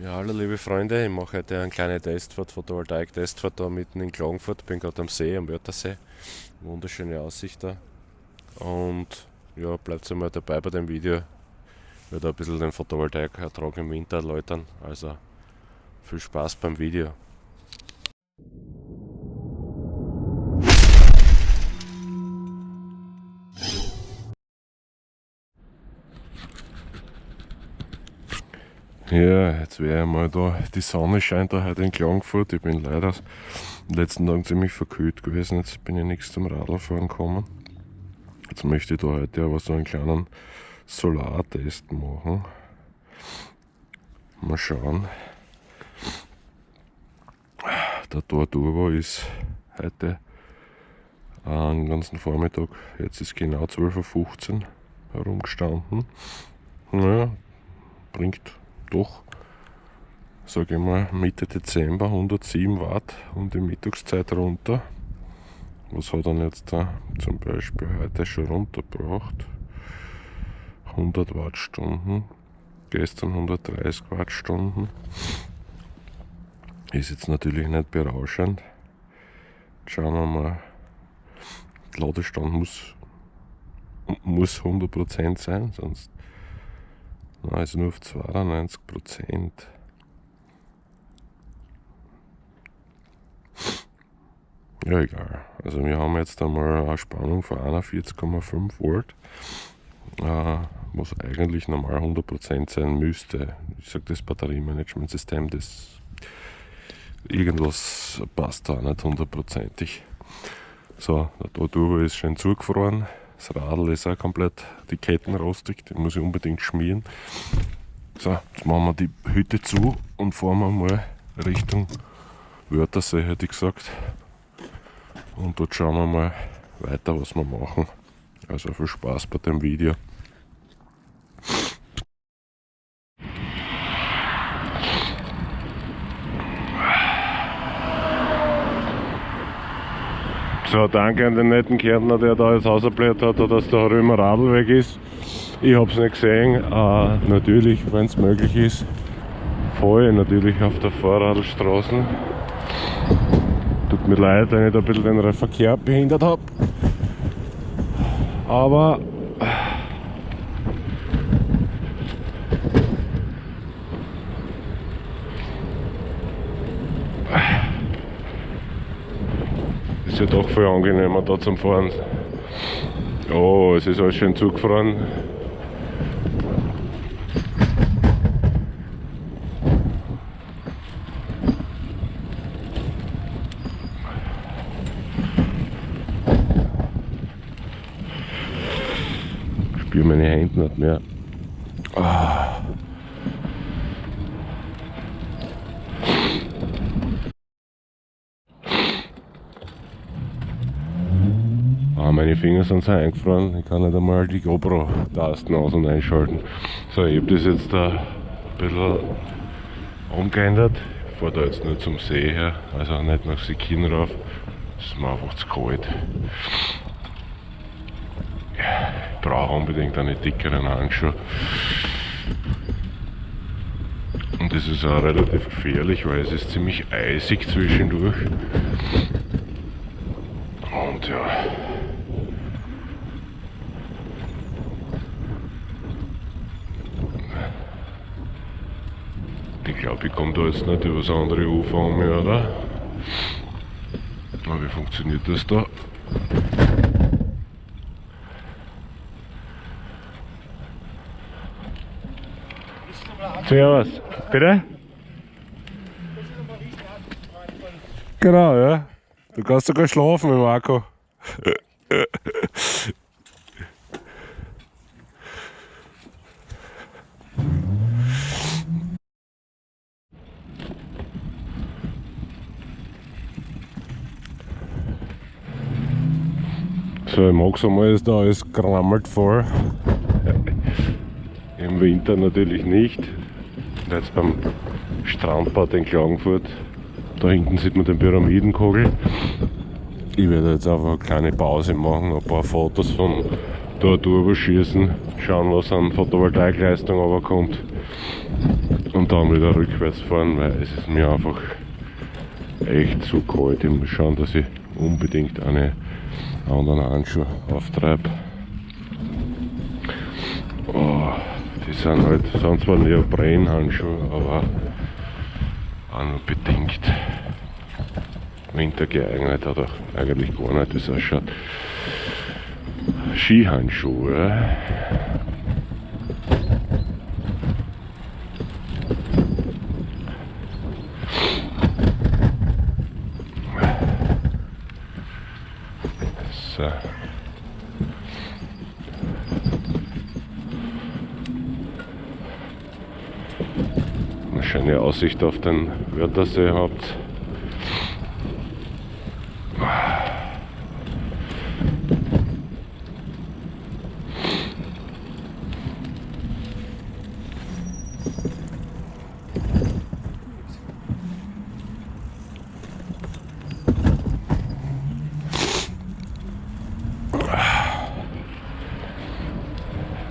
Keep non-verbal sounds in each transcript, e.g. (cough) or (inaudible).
Ja, hallo liebe Freunde, ich mache heute eine kleine Testfahrt, Photovoltaik-Testfahrt da mitten in Klagenfurt. Bin gerade am See, am Wörthersee. Wunderschöne Aussicht da. Und ja, bleibt einmal dabei bei dem Video. Ich werde ein bisschen den Photovoltaik-Ertrag im Winter erläutern. Also viel Spaß beim Video. Ja, jetzt wäre mal da, die Sonne scheint da heute in Klagenfurt. Ich bin leider in den letzten Tagen ziemlich verkühlt gewesen. Jetzt bin ich nichts zum Radlfahren gekommen. Jetzt möchte ich da heute aber so einen kleinen Solartest machen. Mal schauen. Der Tor Turbo ist heute einen ganzen Vormittag, jetzt ist genau 12.15 Uhr herumgestanden. Naja, bringt doch, sage ich mal, Mitte Dezember 107 Watt und die Mittagszeit runter. Was hat er jetzt da zum Beispiel heute schon runtergebracht? 100 Wattstunden, gestern 130 Wattstunden. Ist jetzt natürlich nicht berauschend. Schauen wir mal. Der Ladestand muss, muss 100% sein, sonst Ist nur auf 92 Prozent. Ja, egal. Also wir haben jetzt einmal eine Spannung von 41,5 Volt, äh, was eigentlich normal 100% sein müsste. Ich sage das Batteriemanagementsystem, das irgendwas passt da nicht hundertprozentig. So, der Turbo ist schön zugefroren. Das Radl ist auch komplett, die Ketten rostig, die muss ich unbedingt schmieren. So, jetzt machen wir die Hütte zu und fahren wir mal Richtung Wörthersee, hätte ich gesagt. Und dort schauen wir mal weiter, was wir machen. Also viel Spaß bei dem Video. So, danke an den netten Kärntner, der da jetzt ausgebläht hat, dass der Römer Radl ist. Ich habe es nicht gesehen. Äh, natürlich, wenn es möglich ist, ich natürlich auf der Fahrradstraße. Tut mir leid, wenn ich da ein bisschen den Verkehr behindert habe. Aber ist ja doch viel angenehmer da zum Fahren. Oh, es ist alles schön zugefroren. Ich spüre meine Hände nicht mehr. Meine Finger sind so eingefroren, ich kann nicht einmal die GoPro-Tasten aus- und einschalten. So, ich habe das jetzt da ein bisschen umgeändert. Ich fahre da jetzt nur zum See her, also nicht nach Sikin rauf. Das ist mir einfach zu kalt. Ich brauche unbedingt eine dickeren Handschuhe. Und das ist auch relativ gefährlich, weil es ist ziemlich eisig zwischendurch. Und ja, Ich glaube, ich komme da jetzt nicht über das andere Ufer um, oder? Aber wie funktioniert das da? Servus. Bitte? Genau, ja. Du kannst sogar schlafen mit Marco. (laughs) So, im Hochsommer ist da alles grammelt voll. Im Winter natürlich nicht. Jetzt beim Strandbad in Klagenfurt. Da hinten sieht man den Pyramidenkogel. Ich werde jetzt einfach eine kleine Pause machen, ein paar Fotos von dort drüber schießen, schauen was an Photovoltaikleistung aber kommt. und dann wieder rückwärts fahren, weil es ist mir einfach echt zu kalt. Ich muss schauen, dass ich unbedingt eine anderen Handschuhe auftreibe. Oh, die sind halt, sind zwar Neoprenhandschuhe, aber auch nur bedingt Winter geeignet oder eigentlich gar nicht, das ausschaut. Skihandschuhe. So. Eine schöne Aussicht auf den Wörthersee habt.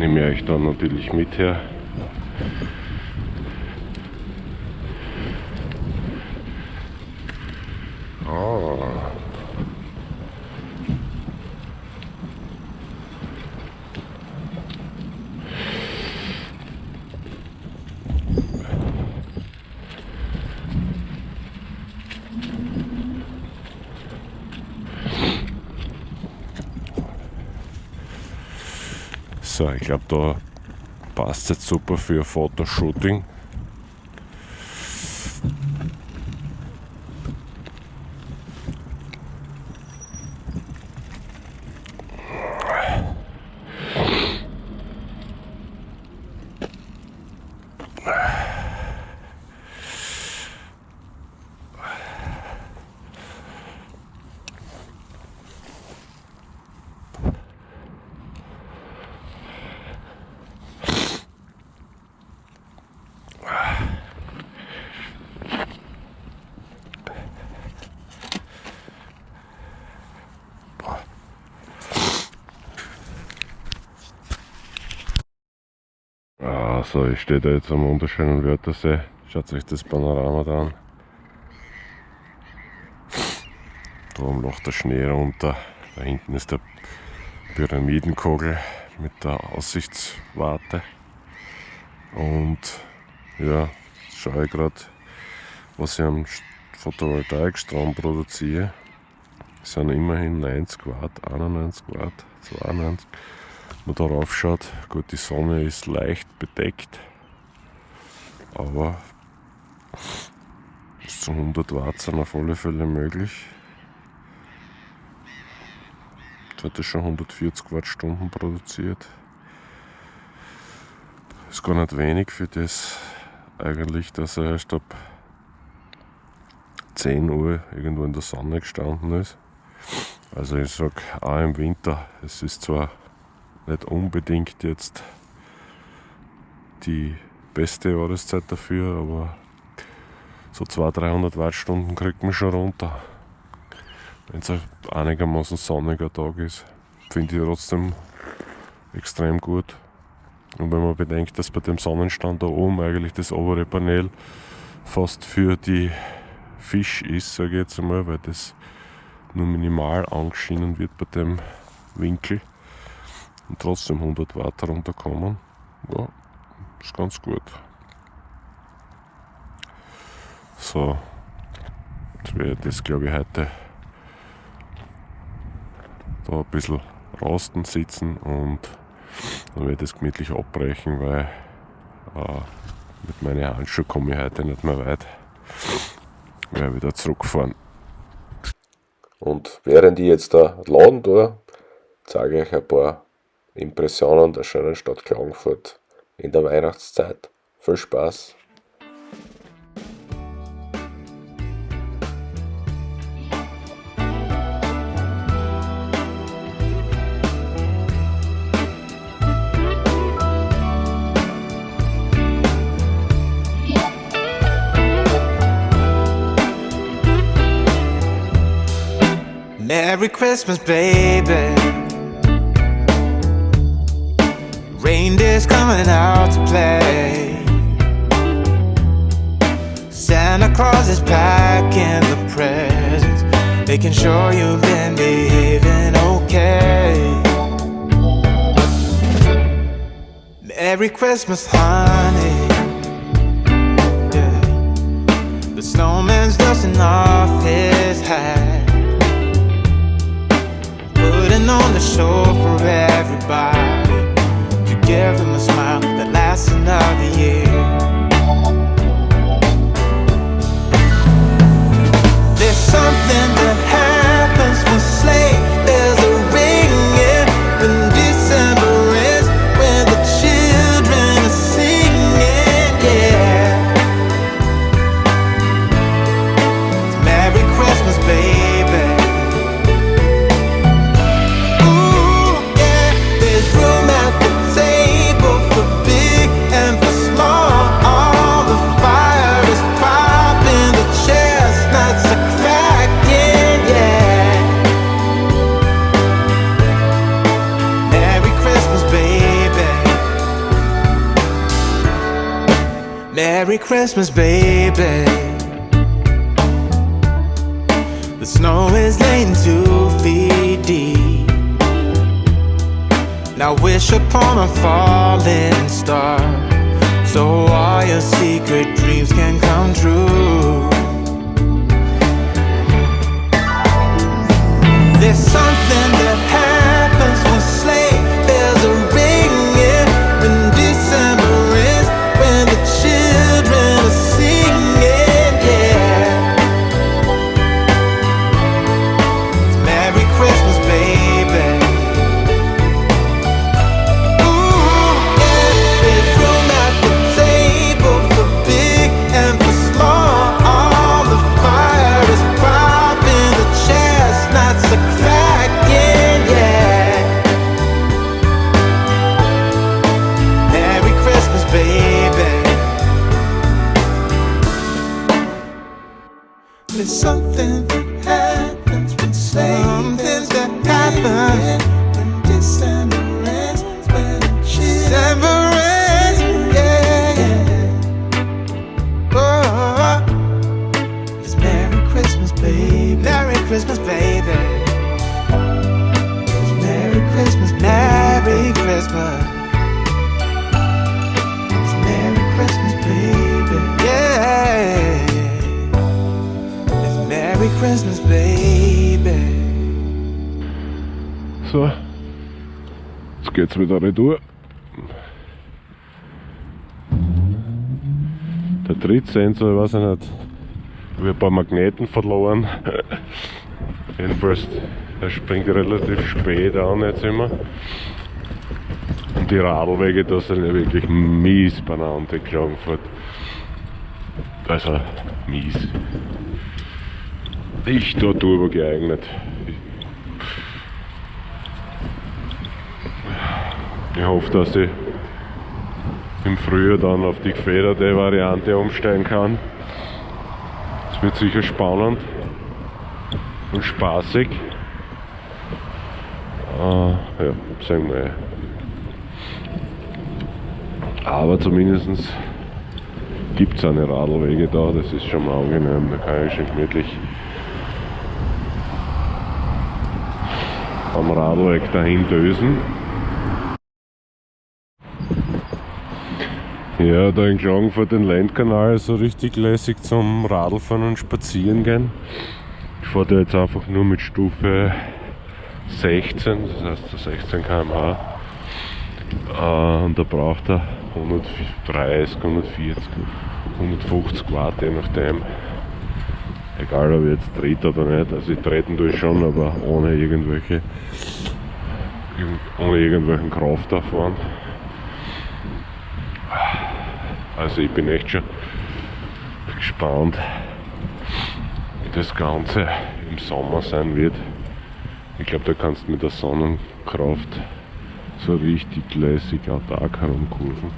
Nehme ich euch dann natürlich mit her. Ah. Ich glaube, da passt jetzt super für Fotoshooting. So, ich stehe da jetzt am wunderschönen Wörthersee. Schaut euch das Panorama da an. Da oben lacht der Schnee runter. Da hinten ist der Pyramidenkogel mit der Aussichtswarte. Und ja, schaue ich gerade, was ich am Photovoltaikstrom produziere. Das sind immerhin 90 Watt, 91 Watt, 92 man darauf schaut, gut, die Sonne ist leicht bedeckt, aber bis zu 100 Watt sind auf alle Fälle möglich. Jetzt hat er schon 140 Wattstunden produziert. Ist gar nicht wenig für das eigentlich, dass er erst ab 10 Uhr irgendwo in der Sonne gestanden ist. Also ich sag auch im Winter, es ist zwar nicht unbedingt jetzt die beste Jahreszeit dafür, aber so 200, 300 Wattstunden kriegt man schon runter. Wenn es ein einigermaßen sonniger Tag ist, finde ich trotzdem extrem gut. Und wenn man bedenkt, dass bei dem Sonnenstand da oben eigentlich das obere Panel fast für die Fisch ist, sage ich jetzt einmal, weil das nur minimal angeschienen wird bei dem Winkel und trotzdem 100 Watt runterkommen. Ja, ist ganz gut. So, jetzt werde ich das glaube ich heute da ein bisschen rosten sitzen und dann werde ich das gemütlich abbrechen, weil äh, mit meinen Handschuhen komme ich heute nicht mehr weit. Ich werde wieder zurückfahren. Und während ich jetzt da laden tue, zeige ich euch ein paar Impressionen der schönen Stadt Klagenfurt in der Weihnachtszeit. Viel Spaß! Merry Christmas, baby. Reindeer's coming out to play. Santa Claus is packing the presents, making sure you've been behaving okay. Merry Christmas, honey. The snowman's dusting off his hat, putting on the show for everybody give them a smile that lasts another year. Merry Christmas, baby. The snow is laying two feet deep. Now wish upon a falling star so all your secret dreams can come true. Geht's wieder retour. Der Trittsensor, ich weiß ich nicht, ich habe ein paar Magneten verloren. Jedenfalls, er springt relativ spät an jetzt immer. Und die Radlwege, da sind ja wirklich mies beieinander in Klagenfurt. Also, mies. Nicht dort drüber geeignet. Ich hoffe, dass ich im Frühjahr dann auf die gefederte Variante umsteigen kann. Es wird sicher spannend und spaßig. Äh, ja, sagen wir. Aber zumindest gibt es eine Radlwege da, das ist schon mal angenehm, da kann ich schon gemütlich am Radlweg dahin dösen. Ja, da in Klagenfurt den Landkanal so richtig lässig zum Radlfahren und Spazieren gehen. Ich fahre da jetzt einfach nur mit Stufe 16, das heißt 16 km/h. Äh, und da braucht er 130, 140, 150 Watt, je nachdem. Egal ob ich jetzt trete oder nicht, also ich treten tue ich schon, aber ohne irgendwelche ohne irgendwelchen Kraftaufwand. Also ich bin echt schon gespannt, wie das Ganze im Sommer sein wird. Ich glaube, da kannst du mit der Sonnenkraft so richtig lässig autark herumkurven.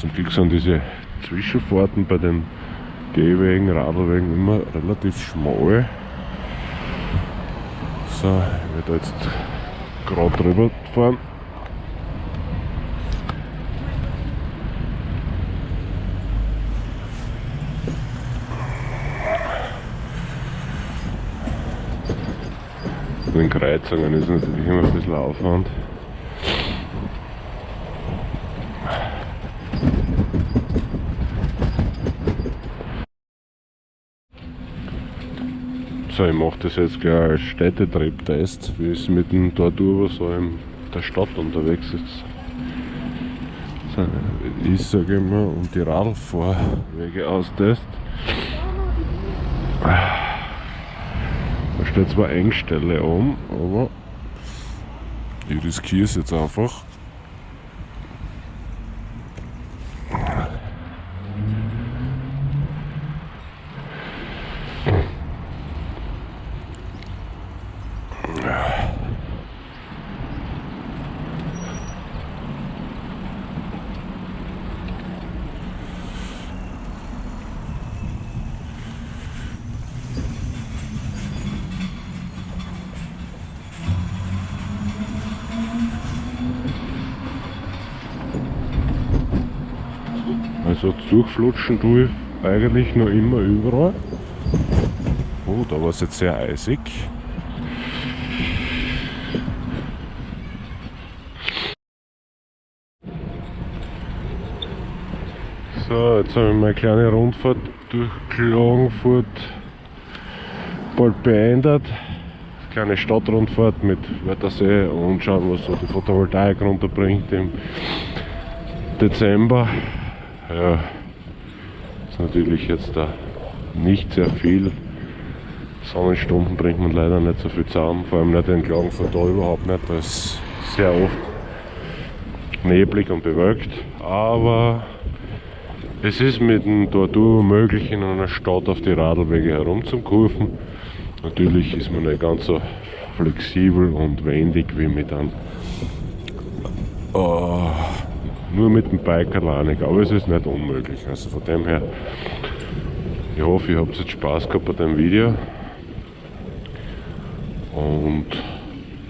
Zum Glück sind diese Zwischenfahrten bei den Gehwegen, Radlwegen immer relativ schmal. So, ich werde jetzt gerade drüber fahren. Den Kreuzungen ist natürlich immer ein bisschen Aufwand. So, ich mache das jetzt gleich als Städtetrip-Test, wie es mit dem Tortur so in der Stadt unterwegs ist. Ich sage immer, und die Radfahrwege austest. Da zwar Engstelle an, aber ich riskiere es jetzt einfach. Also durchflutschen tue ich eigentlich noch immer überall. Oh, da war es jetzt sehr eisig. So, jetzt habe ich meine kleine Rundfahrt durch Klagenfurt bald beendet. Kleine Stadtrundfahrt mit Wörthersee und schauen, was so die Photovoltaik runterbringt im Dezember. Ja, ist natürlich jetzt da nicht sehr viel. Sonnenstunden bringt man leider nicht so viel zusammen, vor allem nicht in Klagenfurt da überhaupt nicht. Da ist sehr oft neblig und bewölkt, aber es ist mit dem Tortur möglich, in einer Stadt auf die Radlwege herumzukurven. Natürlich ist man nicht ganz so flexibel und wendig wie mit einem oh, nur mit dem Bike alleine, aber es ist nicht unmöglich. Also von dem her, ich hoffe, ihr habt jetzt Spaß gehabt bei dem Video und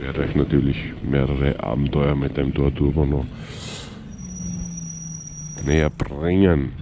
werde euch natürlich mehrere Abenteuer mit dem Torturbo noch näher bringen.